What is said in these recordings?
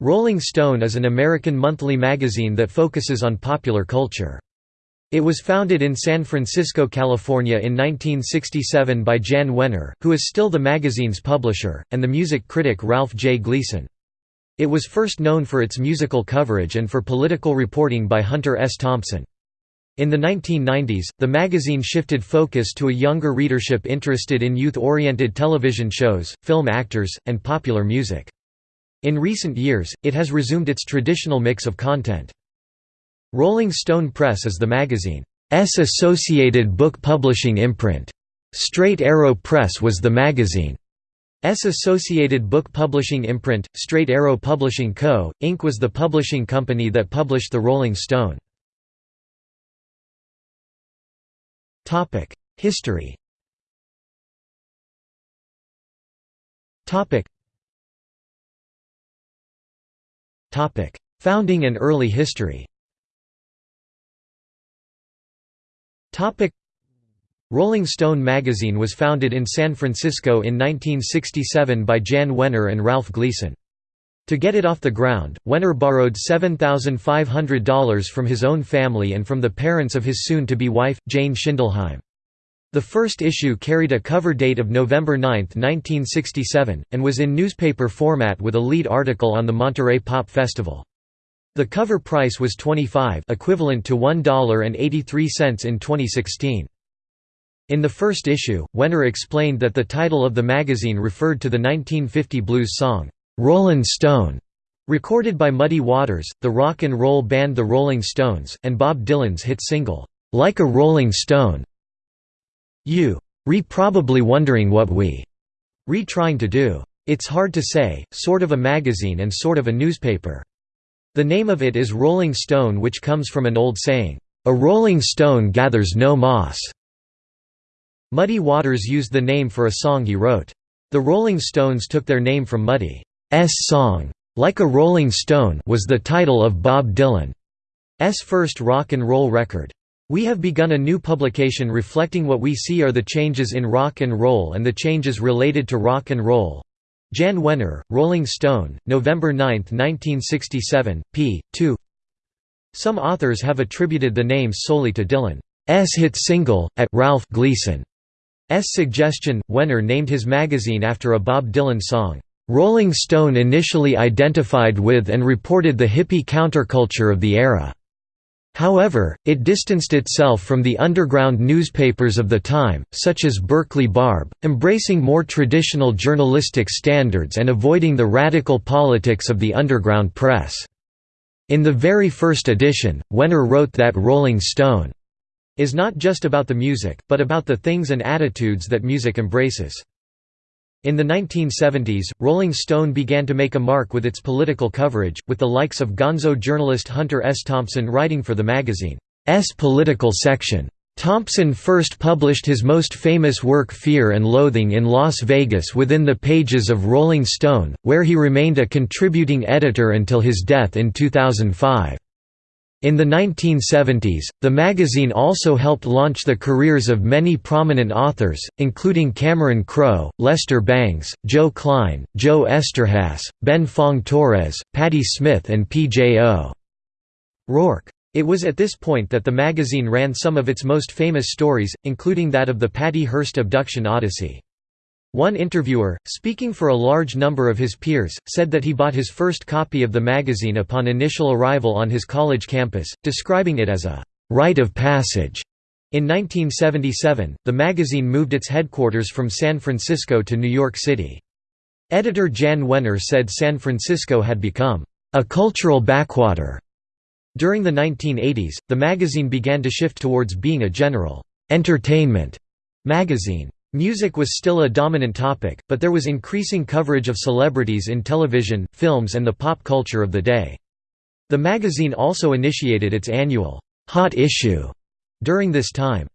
Rolling Stone is an American monthly magazine that focuses on popular culture. It was founded in San Francisco, California in 1967 by Jan Wenner, who is still the magazine's publisher, and the music critic Ralph J. Gleason. It was first known for its musical coverage and for political reporting by Hunter S. Thompson. In the 1990s, the magazine shifted focus to a younger readership interested in youth-oriented television shows, film actors, and popular music. In recent years, it has resumed its traditional mix of content. Rolling Stone Press is the magazine's associated book publishing imprint. Straight Arrow Press was the magazine's associated book publishing imprint. Straight Arrow Publishing Co., Inc. was the publishing company that published the Rolling Stone. History Founding and early history Topic: Rolling Stone magazine was founded in San Francisco in 1967 by Jan Wenner and Ralph Gleason. To get it off the ground, Wenner borrowed $7,500 from his own family and from the parents of his soon-to-be wife, Jane Schindelheim. The first issue carried a cover date of November 9, 1967, and was in newspaper format with a lead article on the Monterey Pop Festival. The cover price was 25 equivalent to $1.83 in 2016. In the first issue, Wenner explained that the title of the magazine referred to the 1950 blues song, "'Rollin' Stone' recorded by Muddy Waters, the rock and roll band The Rolling Stones, and Bob Dylan's hit single, "'Like a Rolling Stone' You re probably wondering what we re trying to do. It's hard to say, sort of a magazine and sort of a newspaper. The name of it is Rolling Stone which comes from an old saying, "A rolling stone gathers no moss." Muddy Waters used the name for a song he wrote. The Rolling Stones took their name from Muddy's song, Like a Rolling Stone was the title of Bob Dylan's first rock and roll record. We have begun a new publication reflecting what we see are the changes in rock and roll and the changes related to rock and roll. Jan Wenner, Rolling Stone, November 9, 1967, p. 2 Some authors have attributed the name solely to Dylan's hit single, at Ralph Gleason's suggestion, Wenner named his magazine after a Bob Dylan song. Rolling Stone initially identified with and reported the hippie counterculture of the era. However, it distanced itself from the underground newspapers of the time, such as Berkeley Barb, embracing more traditional journalistic standards and avoiding the radical politics of the underground press. In the very first edition, Wenner wrote that Rolling Stone is not just about the music, but about the things and attitudes that music embraces. In the 1970s, Rolling Stone began to make a mark with its political coverage, with the likes of gonzo journalist Hunter S. Thompson writing for the magazine's political section. Thompson first published his most famous work Fear and Loathing in Las Vegas within the pages of Rolling Stone, where he remained a contributing editor until his death in 2005. In the 1970s, the magazine also helped launch the careers of many prominent authors, including Cameron Crowe, Lester Bangs, Joe Klein, Joe Eszterhas, Ben Fong Torres, Patti Smith and P.J. O'Rourke. It was at this point that the magazine ran some of its most famous stories, including that of the Patty Hearst abduction odyssey. One interviewer, speaking for a large number of his peers, said that he bought his first copy of the magazine upon initial arrival on his college campus, describing it as a «rite of passage». In 1977, the magazine moved its headquarters from San Francisco to New York City. Editor Jan Wenner said San Francisco had become «a cultural backwater». During the 1980s, the magazine began to shift towards being a general «entertainment» magazine. Music was still a dominant topic, but there was increasing coverage of celebrities in television, films and the pop culture of the day. The magazine also initiated its annual, "'Hot Issue' during this time.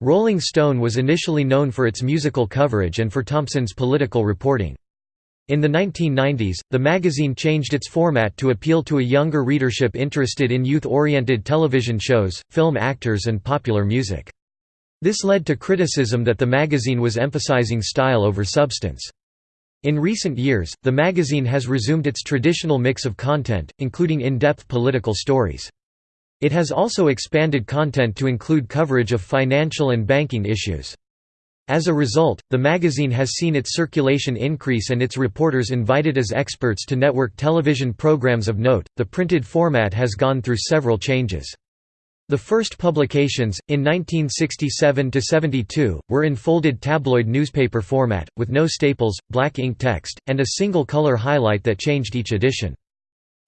Rolling Stone was initially known for its musical coverage and for Thompson's political reporting. In the 1990s, the magazine changed its format to appeal to a younger readership interested in youth-oriented television shows, film actors and popular music. This led to criticism that the magazine was emphasizing style over substance. In recent years, the magazine has resumed its traditional mix of content, including in-depth political stories. It has also expanded content to include coverage of financial and banking issues. As a result, the magazine has seen its circulation increase and its reporters invited as experts to network television programs of note. The printed format has gone through several changes. The first publications, in 1967–72, were in folded tabloid newspaper format, with no staples, black ink text, and a single color highlight that changed each edition.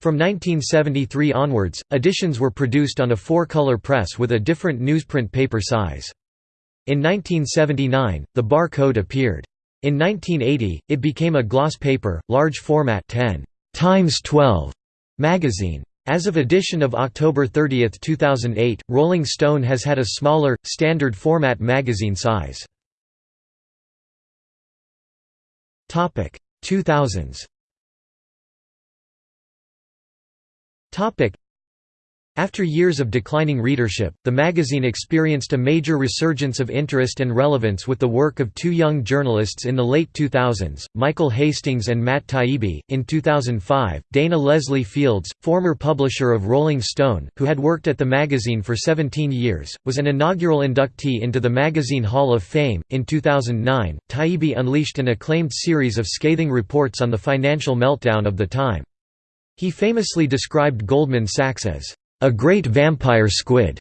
From 1973 onwards, editions were produced on a four-color press with a different newsprint paper size. In 1979, the bar code appeared. In 1980, it became a gloss paper, large format 10 times 12 magazine. As of edition of October 30, 2008, Rolling Stone has had a smaller, standard format magazine size. 2000s after years of declining readership, the magazine experienced a major resurgence of interest and relevance with the work of two young journalists in the late 2000s, Michael Hastings and Matt Taibbi. In 2005, Dana Leslie Fields, former publisher of Rolling Stone, who had worked at the magazine for 17 years, was an inaugural inductee into the Magazine Hall of Fame. In 2009, Taibbi unleashed an acclaimed series of scathing reports on the financial meltdown of the time. He famously described Goldman Sachs as a great vampire squid.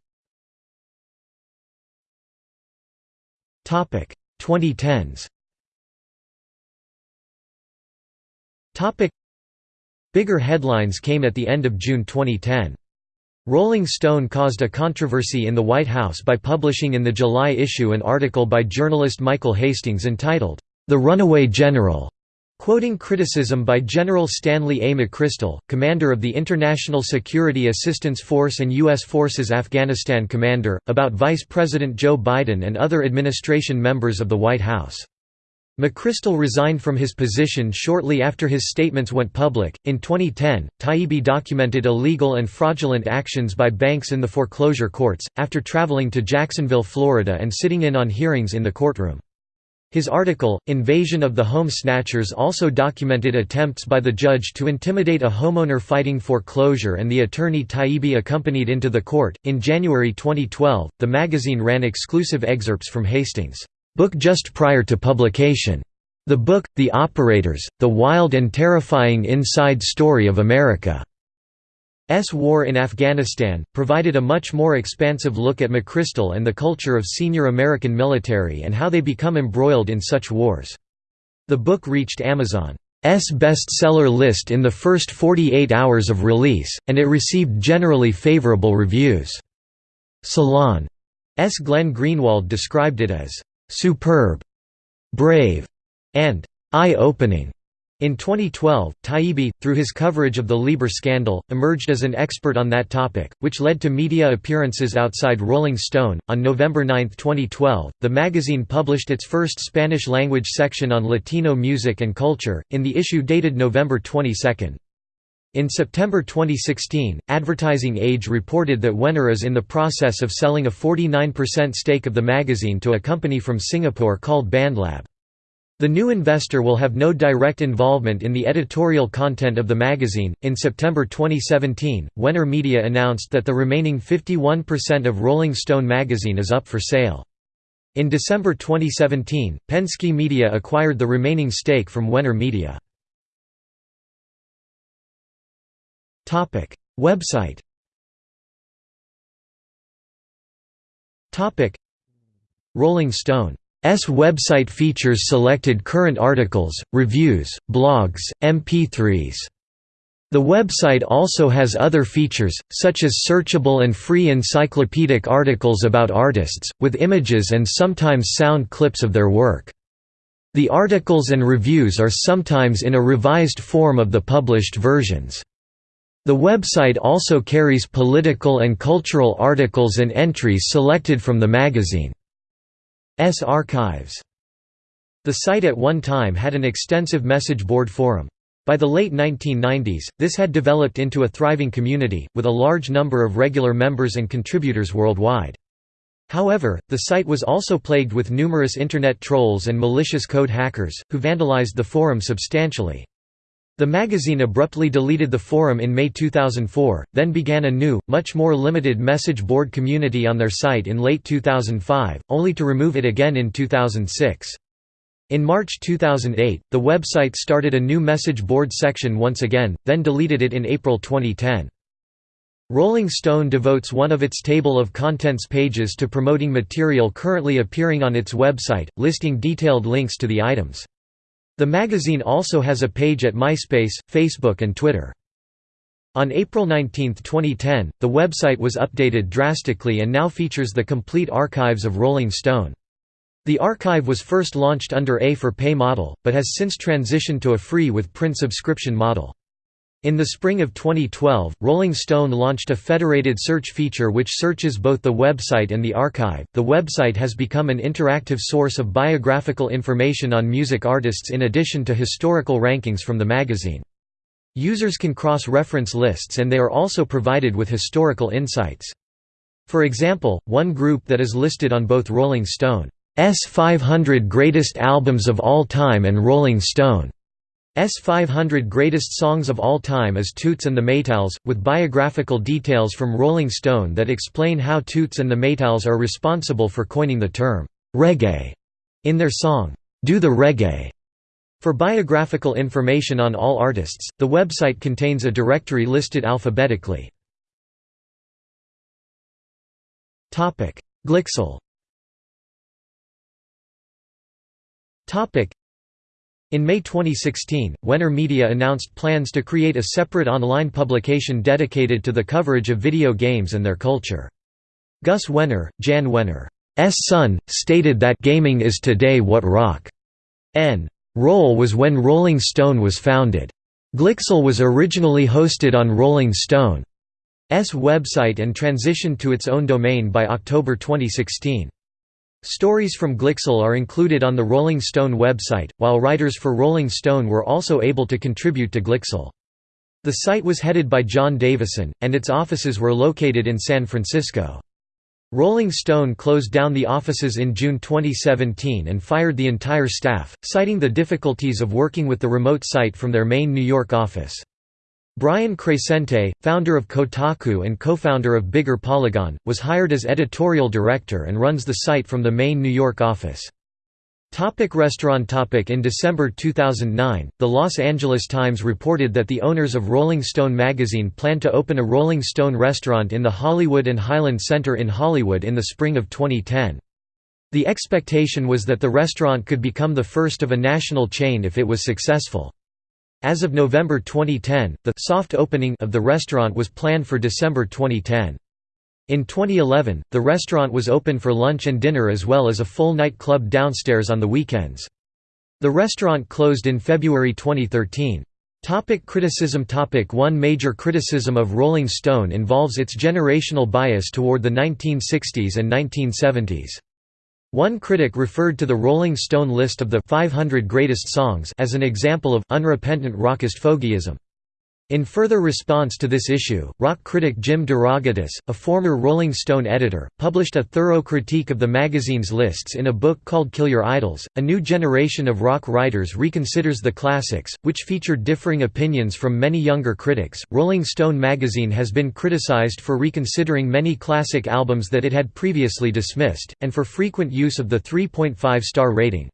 Topic 2010s. Topic Bigger headlines came at the end of June 2010. Rolling Stone caused a controversy in the White House by publishing in the July issue an article by journalist Michael Hastings entitled, The Runaway General, Quoting criticism by General Stanley A. McChrystal, commander of the International Security Assistance Force and U.S. Forces Afghanistan commander, about Vice President Joe Biden and other administration members of the White House. McChrystal resigned from his position shortly after his statements went public. In 2010, Taibbi documented illegal and fraudulent actions by banks in the foreclosure courts, after traveling to Jacksonville, Florida and sitting in on hearings in the courtroom. His article, Invasion of the Home Snatchers also documented attempts by the judge to intimidate a homeowner fighting foreclosure and the attorney Taibbi accompanied into the court. In January 2012, the magazine ran exclusive excerpts from Hastings' book just prior to publication. The book, The Operators, The Wild and Terrifying Inside Story of America. S war in Afghanistan, provided a much more expansive look at McChrystal and the culture of senior American military and how they become embroiled in such wars. The book reached Amazon's bestseller list in the first 48 hours of release, and it received generally favorable reviews. Salon's Glenn Greenwald described it as, "...superb", "...brave", and "...eye-opening". In 2012, Taibbi, through his coverage of the LIBOR scandal, emerged as an expert on that topic, which led to media appearances outside Rolling Stone. On November 9, 2012, the magazine published its first Spanish language section on Latino music and culture, in the issue dated November 22. In September 2016, Advertising Age reported that Wenner is in the process of selling a 49% stake of the magazine to a company from Singapore called BandLab. The new investor will have no direct involvement in the editorial content of the magazine. In September 2017, Wenner Media announced that the remaining 51% of Rolling Stone magazine is up for sale. In December 2017, Penske Media acquired the remaining stake from Wenner Media. Topic: Website. Topic: Rolling Stone website features selected current articles, reviews, blogs, MP3s. The website also has other features, such as searchable and free encyclopedic articles about artists, with images and sometimes sound clips of their work. The articles and reviews are sometimes in a revised form of the published versions. The website also carries political and cultural articles and entries selected from the magazine. S archives. The site at one time had an extensive message board forum. By the late 1990s, this had developed into a thriving community, with a large number of regular members and contributors worldwide. However, the site was also plagued with numerous Internet trolls and malicious code hackers, who vandalized the forum substantially. The magazine abruptly deleted the forum in May 2004, then began a new, much more limited message board community on their site in late 2005, only to remove it again in 2006. In March 2008, the website started a new message board section once again, then deleted it in April 2010. Rolling Stone devotes one of its table of contents pages to promoting material currently appearing on its website, listing detailed links to the items. The magazine also has a page at MySpace, Facebook and Twitter. On April 19, 2010, the website was updated drastically and now features the complete archives of Rolling Stone. The archive was first launched under a for pay model, but has since transitioned to a free with print subscription model. In the spring of 2012, Rolling Stone launched a federated search feature which searches both the website and the archive. The website has become an interactive source of biographical information on music artists in addition to historical rankings from the magazine. Users can cross-reference lists and they are also provided with historical insights. For example, one group that is listed on both Rolling Stone's 500 Greatest Albums of All Time and Rolling Stone 500 Greatest Songs of All Time is Toots and the Maytals, with biographical details from Rolling Stone that explain how Toots and the Maytals are responsible for coining the term, reggae, in their song, Do the Reggae. For biographical information on all artists, the website contains a directory listed alphabetically. Glixel in May 2016, Wenner Media announced plans to create a separate online publication dedicated to the coverage of video games and their culture. Gus Wenner, Jan Wenner's son, stated that gaming is today what rock n roll was when Rolling Stone was founded. Glixel was originally hosted on Rolling Stone's website and transitioned to its own domain by October 2016. Stories from Glixel are included on the Rolling Stone website, while writers for Rolling Stone were also able to contribute to Glixel. The site was headed by John Davison, and its offices were located in San Francisco. Rolling Stone closed down the offices in June 2017 and fired the entire staff, citing the difficulties of working with the remote site from their main New York office. Brian Crecente, founder of Kotaku and co-founder of Bigger Polygon, was hired as editorial director and runs the site from the main New York office. Topic restaurant topic In December 2009, the Los Angeles Times reported that the owners of Rolling Stone magazine plan to open a Rolling Stone restaurant in the Hollywood and Highland Center in Hollywood in the spring of 2010. The expectation was that the restaurant could become the first of a national chain if it was successful. As of November 2010, the soft opening of the restaurant was planned for December 2010. In 2011, the restaurant was open for lunch and dinner as well as a full night club downstairs on the weekends. The restaurant closed in February 2013. Topic criticism Topic One major criticism of Rolling Stone involves its generational bias toward the 1960s and 1970s. One critic referred to the Rolling Stone list of the 500 greatest songs as an example of unrepentant rockist fogyism. In further response to this issue, rock critic Jim DeRogatis, a former Rolling Stone editor, published a thorough critique of the magazine's lists in a book called Kill Your Idols. A new generation of rock writers reconsiders the classics, which featured differing opinions from many younger critics. Rolling Stone magazine has been criticized for reconsidering many classic albums that it had previously dismissed, and for frequent use of the 3.5 star rating.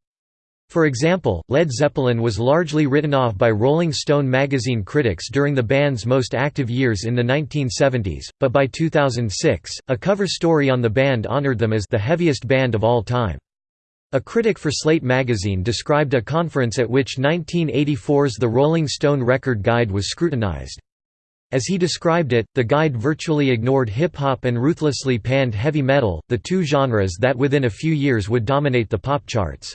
For example, Led Zeppelin was largely written off by Rolling Stone magazine critics during the band's most active years in the 1970s, but by 2006, a cover story on the band honored them as the heaviest band of all time. A critic for Slate magazine described a conference at which 1984's The Rolling Stone Record Guide was scrutinized. As he described it, the guide virtually ignored hip-hop and ruthlessly panned heavy metal, the two genres that within a few years would dominate the pop charts.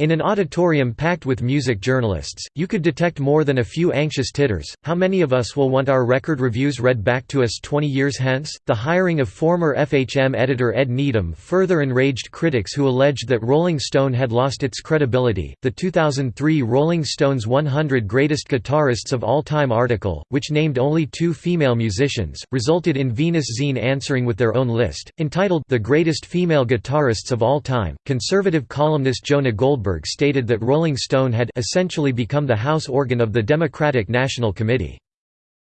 In an auditorium packed with music journalists, you could detect more than a few anxious titters. How many of us will want our record reviews read back to us 20 years hence? The hiring of former FHM editor Ed Needham further enraged critics who alleged that Rolling Stone had lost its credibility. The 2003 Rolling Stone's 100 Greatest Guitarists of All Time article, which named only two female musicians, resulted in Venus Zine answering with their own list, entitled The Greatest Female Guitarists of All Time. Conservative columnist Jonah Goldberg stated that Rolling Stone had essentially become the house organ of the Democratic National Committee.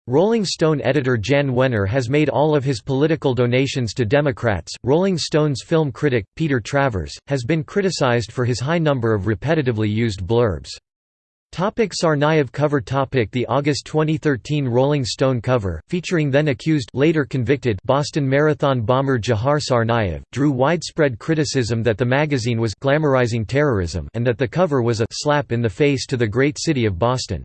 Rolling Stone editor Jan Wenner has made all of his political donations to Democrats. Rolling Stone's film critic, Peter Travers, has been criticized for his high number of repetitively used blurbs. Topic Tsarnaev cover topic The August 2013 Rolling Stone cover, featuring then accused later convicted Boston Marathon bomber Dzhokhar Tsarnaev, drew widespread criticism that the magazine was glamorizing terrorism and that the cover was a slap in the face to the great city of Boston.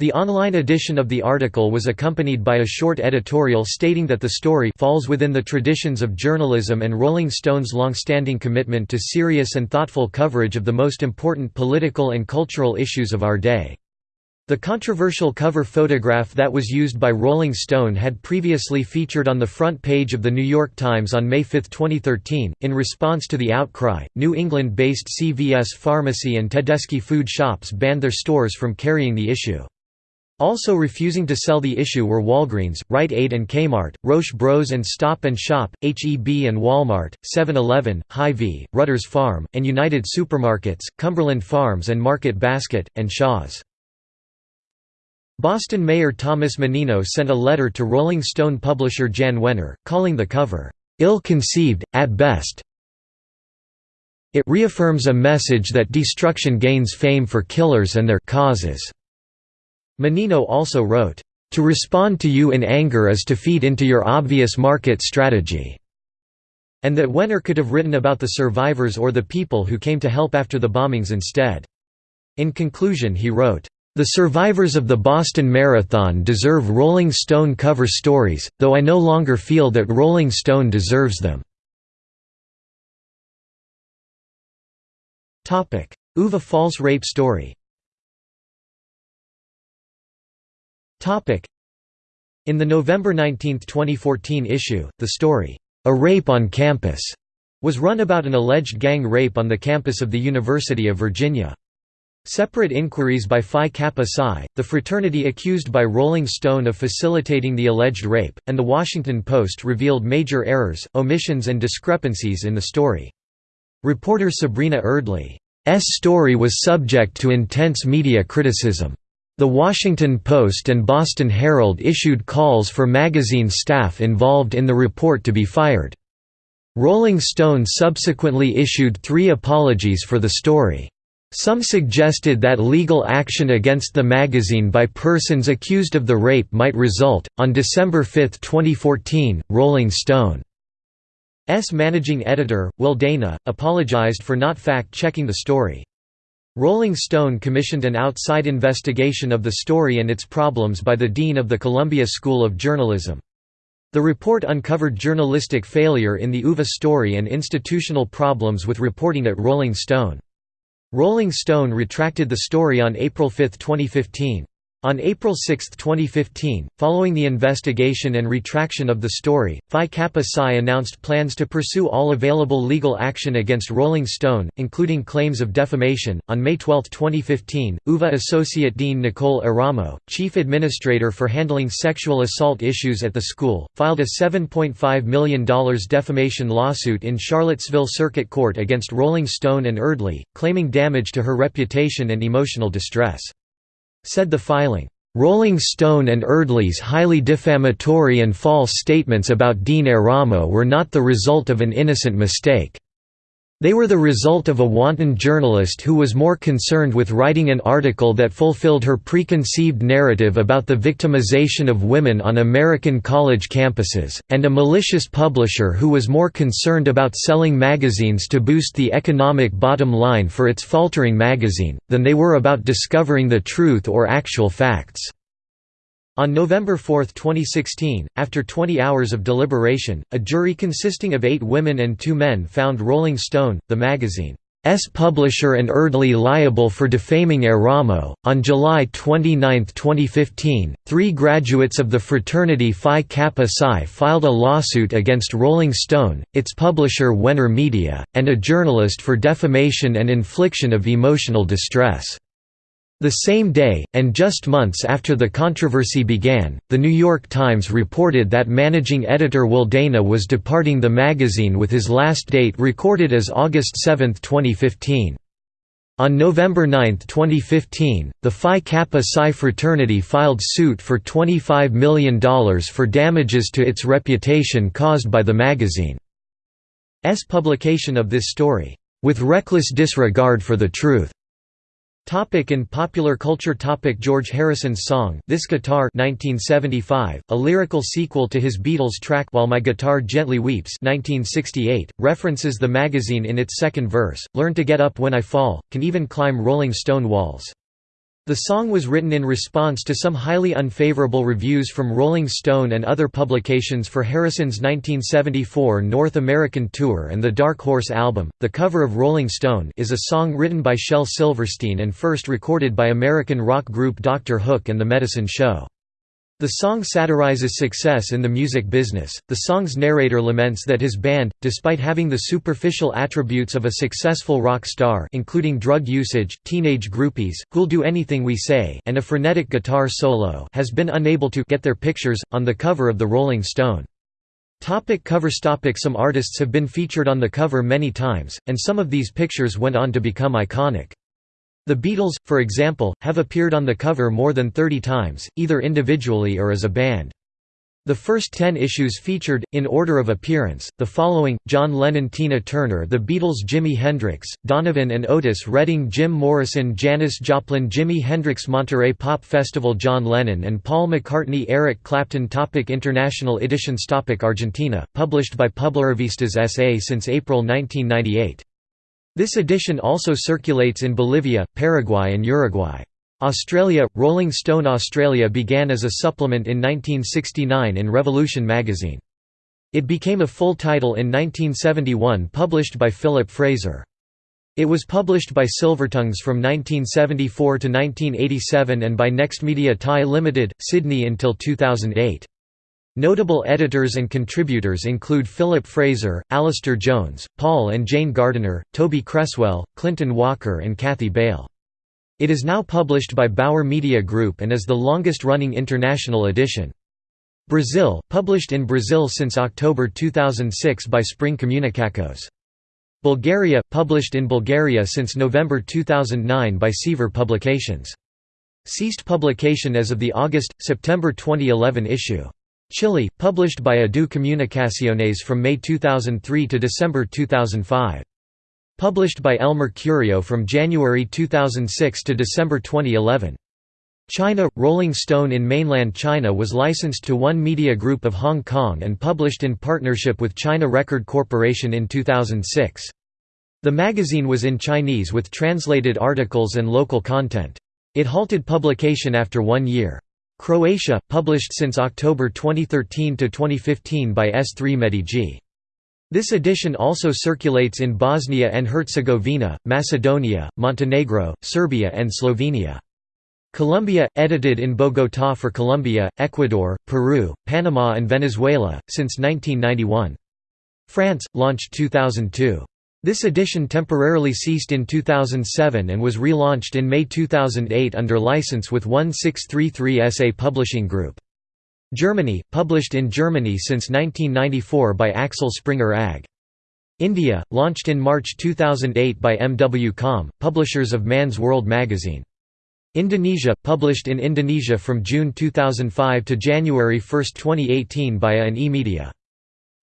The online edition of the article was accompanied by a short editorial stating that the story falls within the traditions of journalism and Rolling Stone's long-standing commitment to serious and thoughtful coverage of the most important political and cultural issues of our day. The controversial cover photograph that was used by Rolling Stone had previously featured on the front page of The New York Times on May 5, 2013. In response to the outcry, New England based CVS Pharmacy and Tedeschi food shops banned their stores from carrying the issue. Also refusing to sell the issue were Walgreens, Rite Aid and Kmart, Roche Bros and Stop and Shop, H-E-B and Walmart, 7-Eleven, Hy-Vee, Rutter's Farm, and United Supermarkets, Cumberland Farms and Market Basket, and Shaw's. Boston Mayor Thomas Menino sent a letter to Rolling Stone publisher Jan Wenner, calling the cover, "...ill-conceived, at best." It reaffirms a message that destruction gains fame for killers and their causes. Menino also wrote, "...to respond to you in anger is to feed into your obvious market strategy." and that Wenner could have written about the survivors or the people who came to help after the bombings instead. In conclusion he wrote, "...the survivors of the Boston Marathon deserve Rolling Stone cover stories, though I no longer feel that Rolling Stone deserves them." Uva false rape story In the November 19, 2014 issue, the story, "'A Rape on Campus' was run about an alleged gang rape on the campus of the University of Virginia. Separate inquiries by Phi Kappa Psi, the fraternity accused by Rolling Stone of facilitating the alleged rape, and The Washington Post revealed major errors, omissions and discrepancies in the story. Reporter Sabrina Erdely's story was subject to intense media criticism. The Washington Post and Boston Herald issued calls for magazine staff involved in the report to be fired. Rolling Stone subsequently issued three apologies for the story. Some suggested that legal action against the magazine by persons accused of the rape might result. On December 5, 2014, Rolling Stone's managing editor, Will Dana, apologized for not fact checking the story. Rolling Stone commissioned an outside investigation of the story and its problems by the dean of the Columbia School of Journalism. The report uncovered journalistic failure in the UVA story and institutional problems with reporting at Rolling Stone. Rolling Stone retracted the story on April 5, 2015. On April 6, 2015, following the investigation and retraction of the story, Phi Kappa Psi announced plans to pursue all available legal action against Rolling Stone, including claims of defamation. On May 12, 2015, UVA Associate Dean Nicole Eramo, chief administrator for handling sexual assault issues at the school, filed a $7.5 million defamation lawsuit in Charlottesville Circuit Court against Rolling Stone and Erdely, claiming damage to her reputation and emotional distress. Said the filing, "...Rolling Stone and Erdely's highly defamatory and false statements about Dean Eramo were not the result of an innocent mistake." They were the result of a wanton journalist who was more concerned with writing an article that fulfilled her preconceived narrative about the victimization of women on American college campuses, and a malicious publisher who was more concerned about selling magazines to boost the economic bottom line for its faltering magazine, than they were about discovering the truth or actual facts. On November 4, 2016, after 20 hours of deliberation, a jury consisting of eight women and two men found Rolling Stone, the magazine, S publisher and Erdely liable for defaming er Eramo. On July 29, 2015, three graduates of the fraternity Phi Kappa Psi filed a lawsuit against Rolling Stone, its publisher Wenner Media, and a journalist for defamation and infliction of emotional distress. The same day, and just months after the controversy began, The New York Times reported that managing editor Will Dana was departing the magazine with his last date recorded as August 7, 2015. On November 9, 2015, the Phi Kappa Psi fraternity filed suit for $25 million for damages to its reputation caused by the magazine's publication of this story, with reckless disregard for the truth. Topic in popular culture Topic George Harrison's song This Guitar 1975, a lyrical sequel to his Beatles track While My Guitar Gently Weeps 1968, references the magazine in its second verse, Learn to get up when I fall, can even climb Rolling Stone walls. The song was written in response to some highly unfavorable reviews from Rolling Stone and other publications for Harrison's 1974 North American tour and the Dark Horse album. The cover of Rolling Stone is a song written by Shel Silverstein and first recorded by American rock group Dr. Hook and the Medicine Show. The song satirizes success in the music business. The song's narrator laments that his band, despite having the superficial attributes of a successful rock star, including drug usage, teenage groupies, who'll do anything we say, and a frenetic guitar solo, has been unable to get their pictures on the cover of the Rolling Stone. Topic covers topic Some artists have been featured on the cover many times, and some of these pictures went on to become iconic. The Beatles, for example, have appeared on the cover more than 30 times, either individually or as a band. The first ten issues featured, in order of appearance, the following, John Lennon Tina Turner The Beatles Jimi Hendrix, Donovan and Otis Redding Jim Morrison Janis Joplin Jimi Hendrix Monterey Pop Festival John Lennon and Paul McCartney Eric Clapton topic International editions topic Argentina, published by Publirevistas S.A. since April 1998 this edition also circulates in Bolivia, Paraguay and Uruguay. Australia – Rolling Stone Australia began as a supplement in 1969 in Revolution magazine. It became a full title in 1971 published by Philip Fraser. It was published by Silvertongues from 1974 to 1987 and by Next Media Thai Limited, Sydney until 2008. Notable editors and contributors include Philip Fraser, Alistair Jones, Paul and Jane Gardiner, Toby Cresswell, Clinton Walker and Kathy Bail. It is now published by Bauer Media Group and is the longest-running international edition. Brazil, published in Brazil since October 2006 by Spring Comunicações. Bulgaria, published in Bulgaria since November 2009 by Seaver Publications. Ceased publication as of the August-September 2011 issue. Chile, published by Adu Comunicaciones from May 2003 to December 2005. Published by El Mercurio from January 2006 to December 2011. China – Rolling Stone in mainland China was licensed to One Media Group of Hong Kong and published in partnership with China Record Corporation in 2006. The magazine was in Chinese with translated articles and local content. It halted publication after one year. Croatia, published since October 2013 to 2015 by S3 Mediji. This edition also circulates in Bosnia and Herzegovina, Macedonia, Montenegro, Serbia and Slovenia. Colombia, edited in Bogotá for Colombia, Ecuador, Peru, Panama and Venezuela, since 1991. France, launched 2002. This edition temporarily ceased in 2007 and was relaunched in May 2008 under license with 1633 SA Publishing Group. Germany, published in Germany since 1994 by Axel Springer AG. India, launched in March 2008 by MW Com, publishers of Man's World magazine. Indonesia, published in Indonesia from June 2005 to January 1, 2018 by an e-media.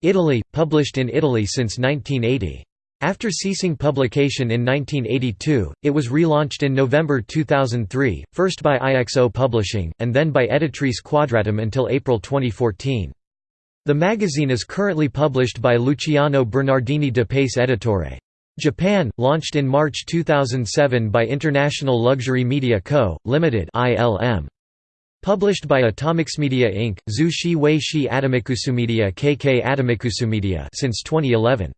Italy, published in Italy since 1980. After ceasing publication in 1982, it was relaunched in November 2003, first by IXO Publishing, and then by Editrice Quadratum until April 2014. The magazine is currently published by Luciano Bernardini de Pace Editore. Japan, launched in March 2007 by International Luxury Media Co., Limited (ILM). Published by Atomics Media Inc., Zushi Wei Shi KK Atomikusumedia since 2011.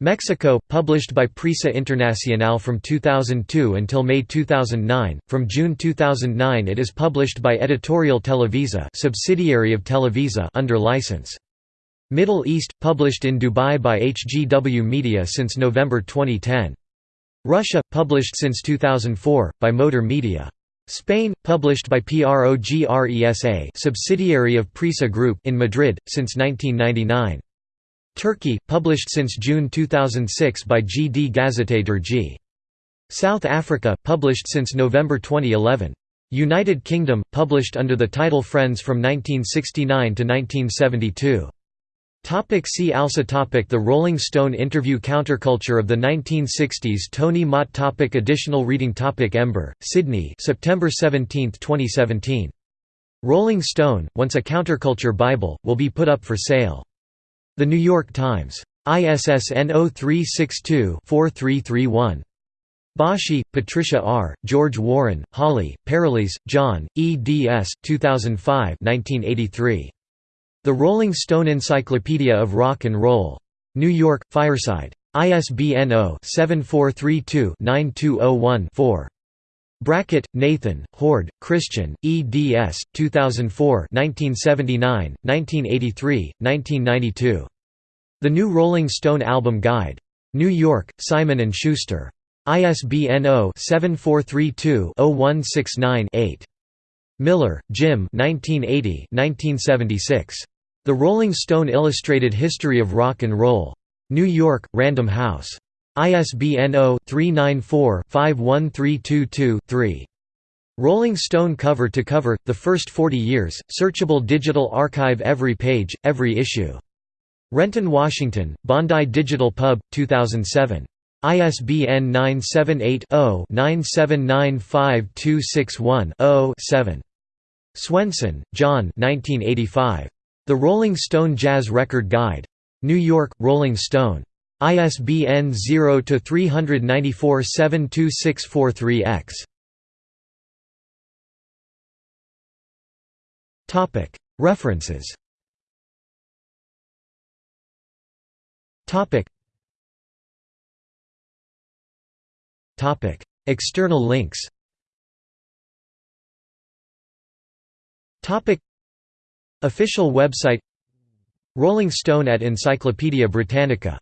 Mexico, published by Prisa Internacional from 2002 until May 2009. From June 2009 it is published by Editorial Televisa, subsidiary of Televisa under license. Middle East, published in Dubai by HGW Media since November 2010. Russia, published since 2004, by Motor Media. Spain, published by PROGRESA subsidiary of Prisa Group in Madrid, since 1999. Turkey, published since June 2006 by GD Gazete Dergi. South Africa, published since November 2011. United Kingdom, published under the title Friends from 1969 to 1972. Topic see also topic The Rolling Stone interview Counterculture of the 1960s Tony Mott topic Additional reading topic Ember, Sydney September 17, 2017. Rolling Stone, Once a Counterculture Bible, will be put up for sale. The New York Times. ISSN 0362-4331. Boschi, Patricia R., George Warren, Holly, Pareles, John, eds. 2005 1983. The Rolling Stone Encyclopedia of Rock and Roll. New York, Fireside. ISBN 0-7432-9201-4. Brackett, Nathan, Hoard, Christian, eds. 2004 1979, 1983, 1992. The New Rolling Stone Album Guide. New York, Simon & Schuster. ISBN 0-7432-0169-8. Miller, Jim 1980 1976. The Rolling Stone Illustrated History of Rock and Roll. New York, Random House. ISBN 0-394-51322-3. Rolling Stone Cover to Cover, The First 40 Years, Searchable Digital Archive Every Page, Every Issue. Renton, Washington, Bondi Digital Pub, 2007. ISBN 978-0-9795261-0-7. Swenson, John The Rolling Stone Jazz Record Guide. New York, Rolling Stone. ISBN 0-394-72643-X. References. External links. Topic. Official website. Rolling Stone at Encyclopædia Britannica